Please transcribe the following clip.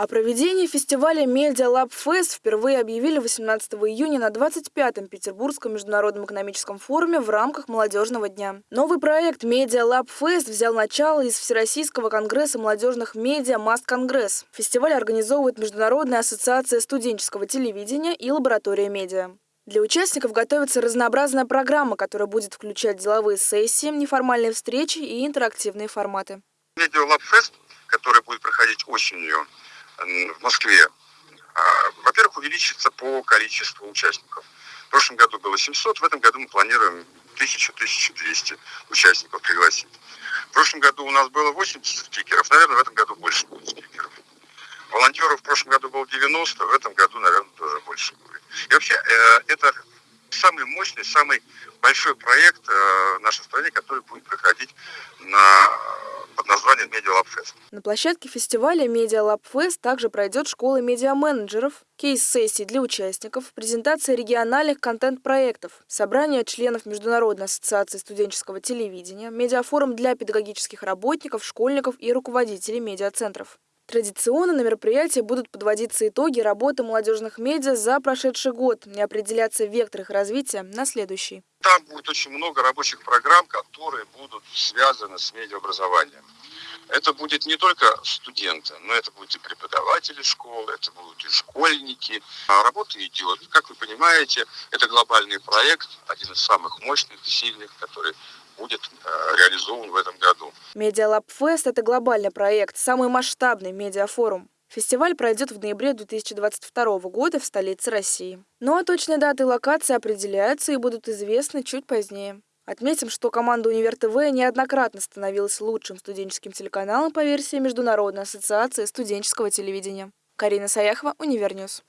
О проведении фестиваля Media Lab Fest впервые объявили 18 июня на 25-м Петербургском международном экономическом форуме в рамках молодежного дня. Новый проект Media Lab Fest взял начало из Всероссийского конгресса молодежных медиа Маст Конгресс. Фестиваль организовывает Международная ассоциация студенческого телевидения и лаборатория медиа. Для участников готовится разнообразная программа, которая будет включать деловые сессии, неформальные встречи и интерактивные форматы. Media Lab Fest, который будет проходить осенью в Москве, а, во-первых, увеличится по количеству участников. В прошлом году было 700, в этом году мы планируем 1000-1200 участников пригласить. В прошлом году у нас было 80 спикеров, наверное, в этом году больше будет спикеров. Волонтеров в прошлом году было 90, в этом году, наверное, тоже больше будет. И вообще, э, это самый мощный, самый большой проект э, в нашей стране, который будет проходить на под названием Fest. На площадке фестиваля Fest также пройдет школа медиа-менеджеров, кейс-сессии для участников, презентация региональных контент-проектов, собрание членов Международной ассоциации студенческого телевидения, медиафорум для педагогических работников, школьников и руководителей медиацентров. Традиционно на мероприятии будут подводиться итоги работы молодежных медиа за прошедший год и определяться вектор их развития на следующий. Там будет очень много рабочих программ, которые будут связаны с медиаобразованием. Это будет не только студенты, но это будут и преподаватели школы, это будут и школьники. А работа идет. Как вы понимаете, это глобальный проект, один из самых мощных, сильных, который будет э, реализован в этом году. Медиалаб Фест – это глобальный проект, самый масштабный медиафорум. Фестиваль пройдет в ноябре 2022 года в столице России. Ну а точные даты и локации определяются и будут известны чуть позднее. Отметим, что команда Универ ТВ неоднократно становилась лучшим студенческим телеканалом по версии Международной ассоциации студенческого телевидения. Карина Саяхова, Универньюз.